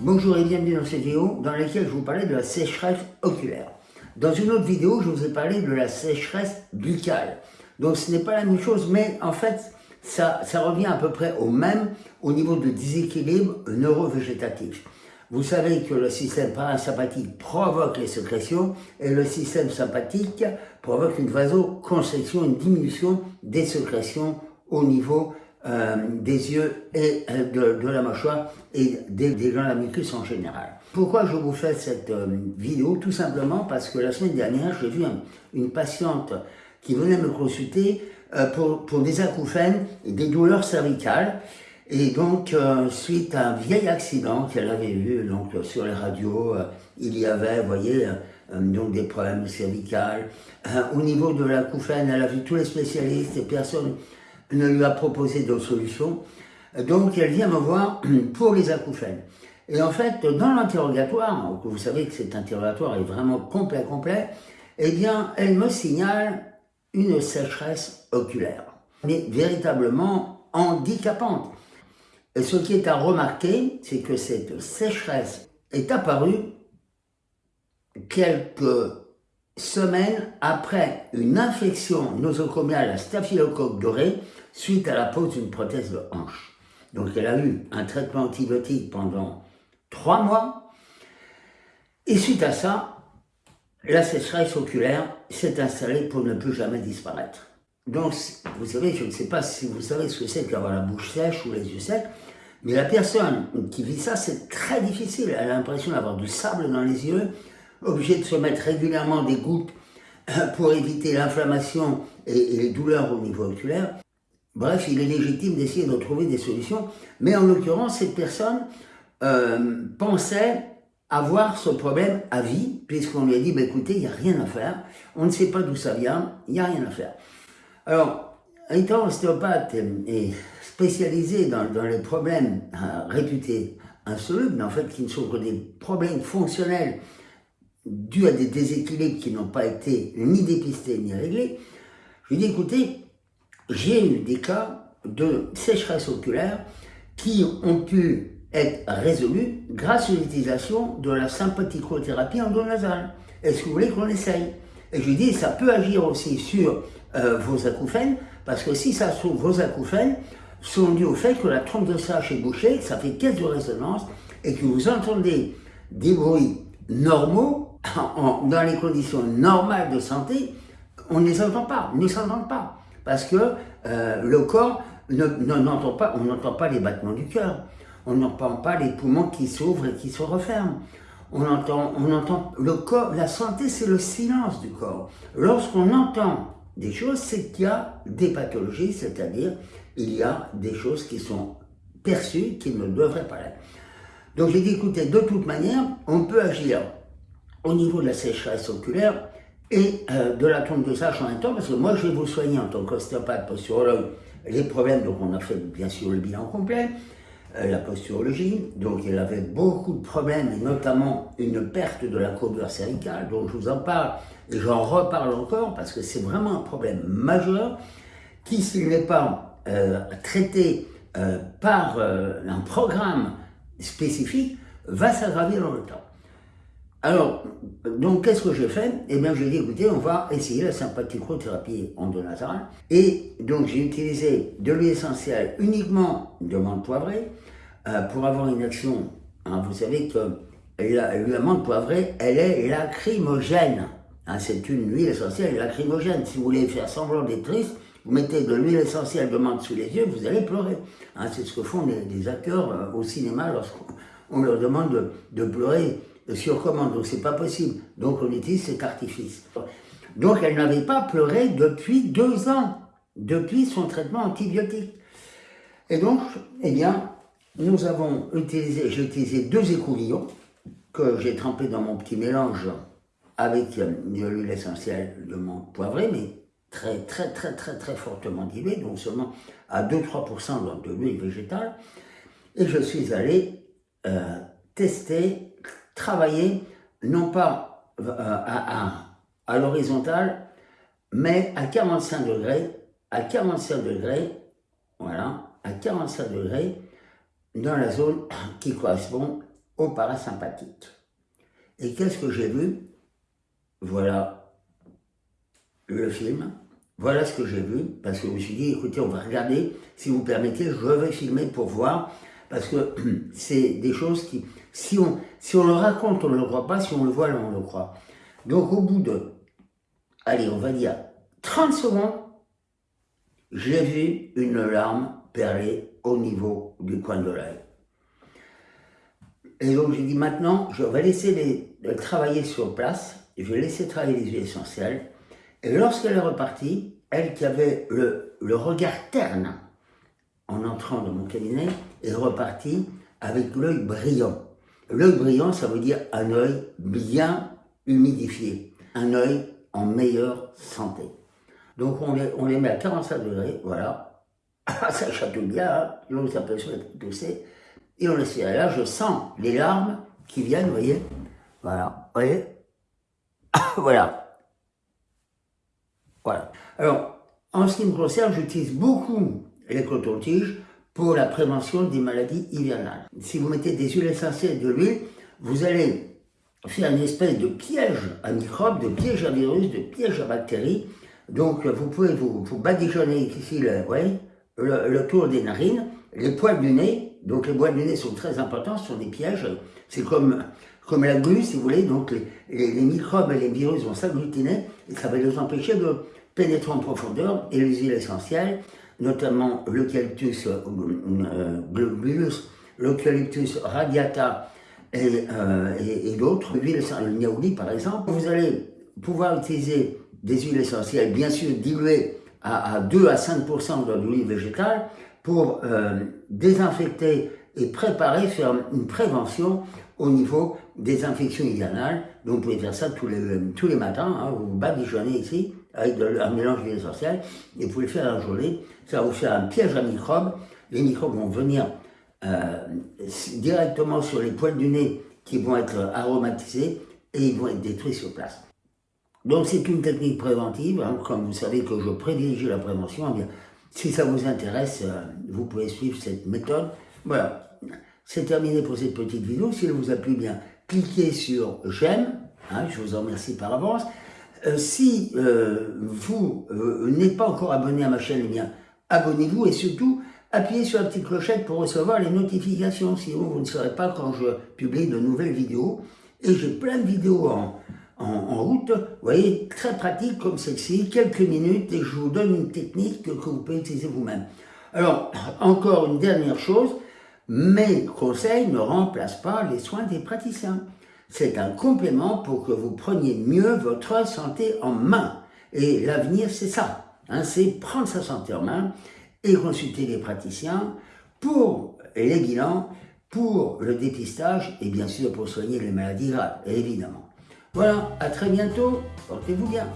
Bonjour et bienvenue dans cette vidéo dans laquelle je vous parlais de la sécheresse oculaire. Dans une autre vidéo, je vous ai parlé de la sécheresse buccale. Donc ce n'est pas la même chose, mais en fait, ça, ça revient à peu près au même au niveau de déséquilibre neurovégétatif. Vous savez que le système parasympathique provoque les sécrétions et le système sympathique provoque une vasoconstriction, une diminution des sécrétions au niveau euh, des yeux et euh, de, la mâchoire et des, des glandes la mucus en général. Pourquoi je vous fais cette euh, vidéo? Tout simplement parce que la semaine dernière, j'ai vu une patiente qui venait me consulter pour, pour, des acouphènes et des douleurs cervicales. Et donc, suite à un vieil accident qu'elle avait eu donc, sur les radios, il y avait, vous voyez, donc des problèmes cervicales. au niveau de l'acouphène, elle a vu tous les spécialistes et personne ne lui a proposé d'autres solutions. Donc elle vient me voir pour les acouphènes. Et en fait, dans l'interrogatoire, vous savez que cet interrogatoire est vraiment complet, complet, eh bien, elle me signale une sécheresse oculaire, mais véritablement handicapante. Et ce qui est à remarquer, c'est que cette sécheresse est apparue quelques semaines après une infection nosocomiale à staphylocoque doré suite à la pose d'une prothèse de hanche. Donc elle a eu un traitement antibiotique pendant trois mois et suite à ça, la sécheresse oculaire s'est installée pour ne plus jamais disparaître. Donc, vous savez, je ne sais pas si vous savez ce que c'est qu'avoir la bouche sèche ou les yeux secs, mais la personne qui vit ça, c'est très difficile. Elle a l'impression d'avoir du sable dans les yeux, obligé de se mettre régulièrement des gouttes euh, pour éviter l'inflammation et, les douleurs au niveau oculaire. Bref, il est légitime d'essayer de trouver des solutions, mais en l'occurrence, cette personne euh, pensait avoir ce problème à vie, puisqu'on lui a dit, bah, écoutez, il n'y a rien à faire, on ne sait pas d'où ça vient, il n'y a rien à faire. Alors, étant ostéopathe et spécialisé dans, les problèmes euh, réputés insolubles, mais en fait qui ne sont que des problèmes fonctionnels dû à des déséquilibres qui n'ont pas été ni dépistés ni réglés, je lui dis écoutez, j'ai eu des cas de sécheresse oculaire qui ont pu être résolus grâce à l'utilisation de la sympathicothérapie endonasale. Est-ce que vous voulez qu'on essaye? Et je lui dis ça peut agir aussi sur euh, vos acouphènes, parce que si ça se trouve, vos acouphènes sont dus au fait que la trompe de sage est bouchée, ça fait caisse de résonance, et que vous entendez des bruits normaux dans les conditions normales de santé, on ne les entend pas, ne les entend pas. Parce que euh, le corps n'entend pas, on n'entend pas les battements du cœur, on n'entend pas les poumons qui s'ouvrent et qui se referment. On entend, on entend le corps, la santé c'est le silence du corps. Lorsqu'on entend des choses, c'est qu'il y a des pathologies, c'est-à-dire il y a des choses qui sont perçues qui ne devraient pas l'être. Donc j'ai dit, écoutez, de toute manière, on peut agir au niveau de la sécheresse oculaire et euh, de la trompe de sage en même temps, parce que moi je vais vous soigner en tant qu'ostéopathe, posturologue, les problèmes, donc on a fait bien sûr le bilan complet, euh, la posturologie, donc il avait beaucoup de problèmes, et notamment une perte de la courbure cervicale, donc je vous en parle, et j'en reparle encore, parce que c'est vraiment un problème majeur, qui s'il n'est pas euh, traité par un programme spécifique, va s'aggraver dans le temps. Alors, donc qu'est-ce que j'ai fait Eh bien, j'ai dit, écoutez, on va essayer la sympathicothérapie endonasale. Et donc, j'ai utilisé de l'huile essentielle uniquement de menthe poivrée euh, pour avoir une action. Hein, vous savez que la, menthe poivrée, elle est lacrymogène. Hein, c'est une huile essentielle lacrymogène. Si vous voulez faire semblant d'être triste, vous mettez de l'huile essentielle de menthe sous les yeux, vous allez pleurer. Hein, c'est ce que font des, acteurs euh, au cinéma lorsqu'on leur demande de pleurer sur commande, donc c'est pas possible. Donc on utilise cet artifice. Donc elle n'avait pas pleuré depuis deux ans, depuis son traitement antibiotique. Et donc, eh bien, nous avons utilisé, j'ai utilisé deux écouvillons que j'ai trempés dans mon petit mélange avec de l'huile essentielle de mon poivré, mais très très très très très fortement diluée, donc seulement à 2-3% de l'huile végétale. Et je suis allé euh, tester travailler non pas euh, à, à, l'horizontale, mais à 45 degrés, à 45 degrés, voilà, à 45 degrés, dans la zone qui correspond au parasympathique. Et qu'est-ce que j'ai vu? Voilà le film. Voilà ce que j'ai vu, parce que je me suis dit, écoutez, on va regarder, si vous permettez, je vais filmer pour voir, parce que c'est des choses qui, si on, si on le raconte, on ne le croit pas, si on le voit, on le croit. Donc au bout de, allez, on va dire 30 secondes, j'ai vu une larme perler au niveau du coin de l'œil. Et donc j'ai dit maintenant, je vais laisser travailler sur place, je vais laisser travailler les huiles essentielles. Et lorsqu'elle est repartie, elle qui avait le regard terne en entrant dans mon cabinet, est repartie avec l'œil brillant. L'œil brillant, ça veut dire un œil bien humidifié, un œil en meilleure santé. Donc on les, on les met à 45 degrés, voilà. Ah, ça chatouille bien, hein ça peut se tousser. Et on laisse. Et là, je sens les larmes qui viennent, vous voyez. Voilà, vous voyez Voilà. Voilà. Alors, en ce qui me concerne, j'utilise beaucoup les cotons-tiges pour la prévention des maladies hivernales. Si vous mettez des huiles essentielles de l'huile, vous allez faire une espèce de piège à microbes, de piège à virus, de piège à bactéries. Donc, vous pouvez vous, vous badigeonner ici le, le, tour des narines, les poils du nez. Donc, les poils du nez sont très importants, ce sont des pièges. C'est comme, comme la glu, si vous voulez. Donc, les, les microbes et les virus vont s'agglutiner et ça va les empêcher de pénétrer en profondeur. Et les huiles essentielles, notamment l'eucalyptus euh, euh l'eucalyptus radiata et, euh, d'autres, l'huile le niaouli par exemple. Vous allez pouvoir utiliser des huiles essentielles, bien sûr diluées à, 2 à 5% de l'huile végétale pour euh, désinfecter et préparer, faire une prévention au niveau des infections hivernales. Donc vous pouvez faire ça tous les, tous les matins, hein, vous badigeonnez ici avec un mélange d'huile essentielle et vous pouvez faire la journée. Ça va vous faire un piège à microbes. Les microbes vont venir euh, directement sur les poils du nez qui vont être aromatisés et ils vont être détruits sur place. Donc c'est une technique préventive, comme vous savez que je privilégie la prévention, eh si ça vous intéresse, euh, vous pouvez suivre cette méthode. Voilà, c'est terminé pour cette petite vidéo. Si elle vous a plu, bien, cliquez sur j'aime, hein, je vous en remercie par avance. Euh, si euh, vous n'êtes pas encore abonné à ma chaîne, eh bien, abonnez-vous et surtout, appuyez sur la petite clochette pour recevoir les notifications, sinon vous ne saurez pas quand je publie de nouvelles vidéos. Et j'ai plein de vidéos en, en, route, vous voyez, très pratique comme celle-ci, quelques minutes, et je vous donne une technique que vous pouvez utiliser vous-même. Alors, encore une dernière chose, mes conseils ne remplacent pas les soins des praticiens. C'est un complément pour que vous preniez mieux votre santé en main. Et l'avenir, c'est ça. Hein, c'est prendre sa santé en main et consulter les praticiens pour les bilans, pour le dépistage et bien sûr pour soigner les maladies graves, évidemment. Voilà, à très bientôt, portez-vous bien.